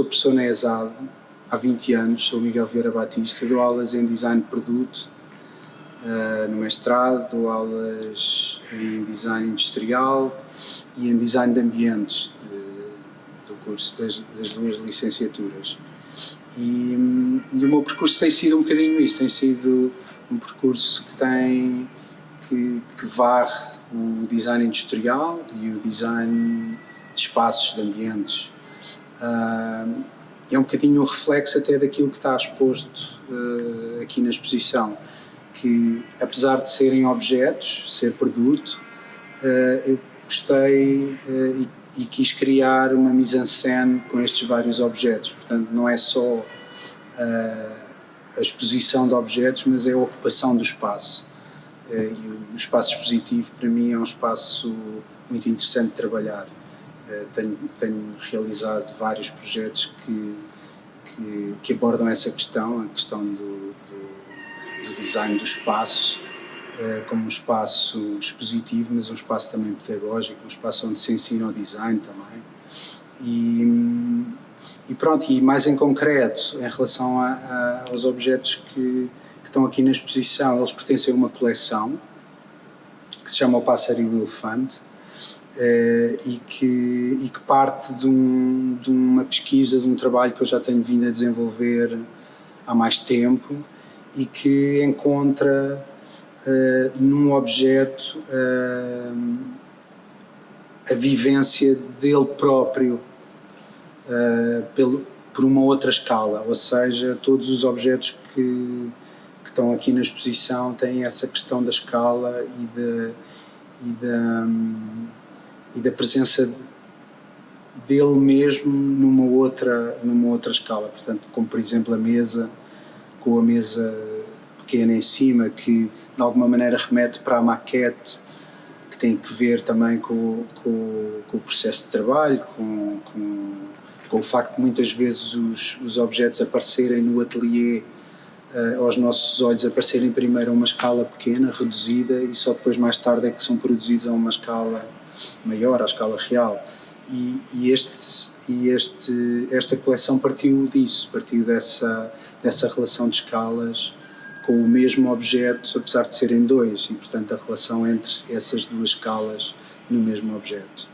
sou professor na ESAD há 20 anos, sou Miguel Vieira Batista, dou aulas em design de produto uh, no mestrado, dou aulas em design industrial e em design de ambientes de, do curso das, das duas licenciaturas. E, e, o meu percurso tem sido um bocadinho isso, tem sido um percurso que tem, que, que varre o design industrial e o design de espaços, de ambientes. Uh, é um bocadinho um reflexo até daquilo que está exposto uh, aqui na exposição, que apesar de serem objetos, ser produto, uh, eu gostei e e quis criar uma mise-en-scène com estes vários objetos. Portanto, não é só a exposição de objetos, mas é a ocupação do espaço. E o, espaço expositivo, para mim, é um espaço muito interessante de trabalhar. Uh, tenho, tenho, realizado vários projetos que, que, que, abordam essa questão, a questão do, do, do design do espaço, eh, como um espaço expositivo, mas um espaço também pedagógico, um espaço onde se ensina o design também. E, e pronto, e mais em concreto, em relação a, a, aos objetos que, que, estão aqui na exposição, eles pertencem a uma coleção que se chama O Pássaro e o Elefante eh, e, que, e que parte de, um, de uma pesquisa, de um trabalho que eu já tenho vindo a desenvolver há mais tempo e que encontra uh, num objeto uh, a vivência dele próprio uh, pelo, por uma outra escala, ou seja, todos os objetos que, que estão aqui na exposição têm essa questão da escala e da, e da, um, e da presença dele mesmo numa outra, numa outra escala, portanto, como por exemplo a mesa, com a mesa pequena em cima que de alguma maneira remete para a maquete que tem que ver também com, com, com o processo de trabalho, com, com, com, o facto de muitas vezes os, os objetos aparecerem no ateliê uh, aos nossos olhos aparecerem primeiro a uma escala pequena, reduzida e só depois mais tarde é que são produzidos a uma escala maior, à escala real. E, e, este, e este, esta coleção partiu disso, partiu dessa, dessa relação de escalas com o mesmo objeto, apesar de serem dois, e portanto a relação entre essas duas escalas no mesmo objeto.